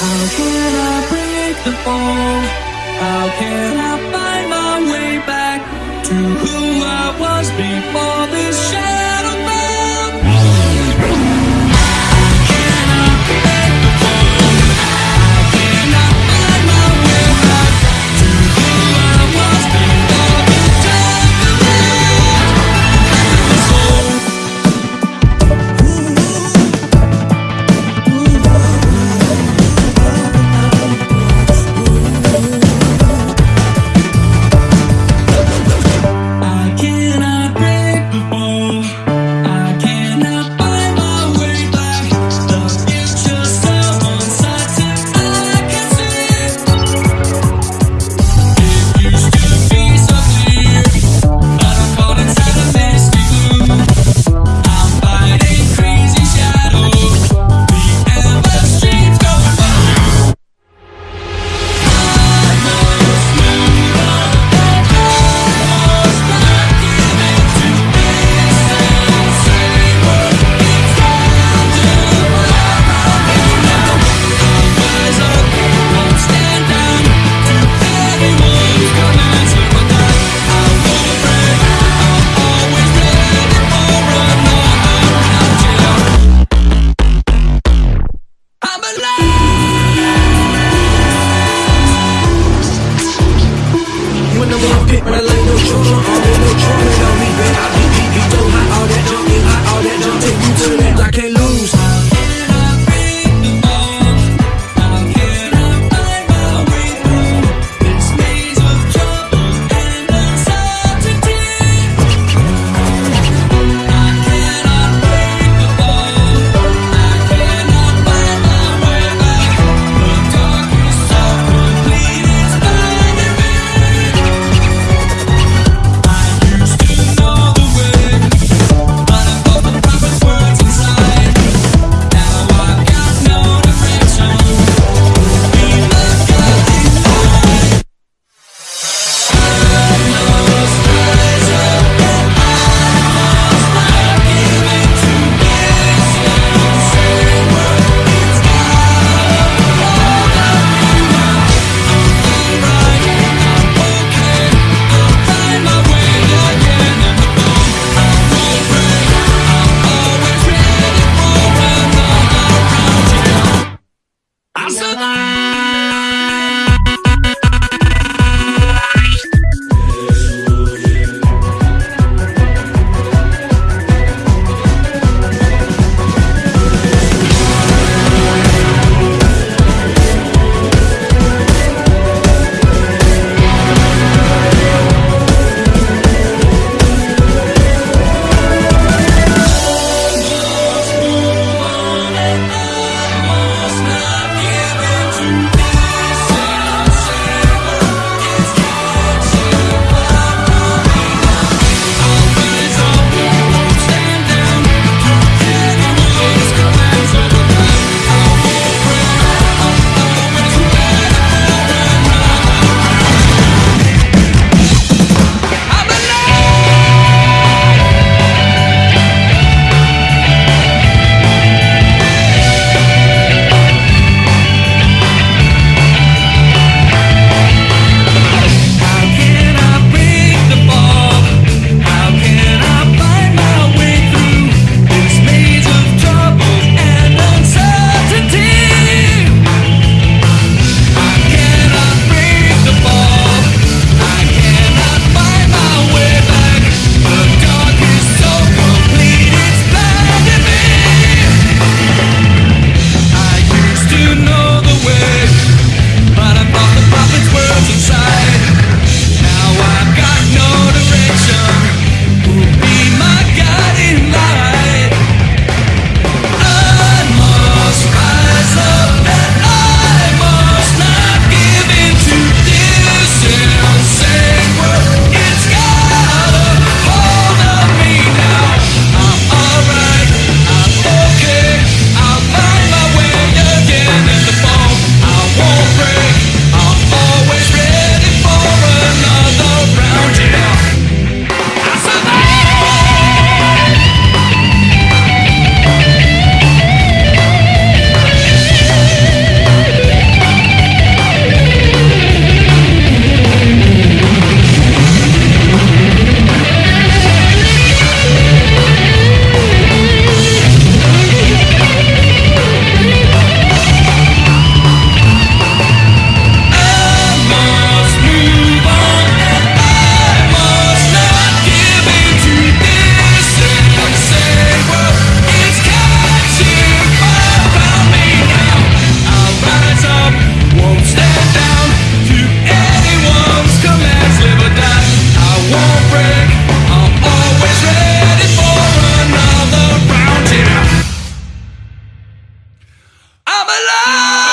How can I break the fall? How can I find my way back to who I was before this shadow I'm alive.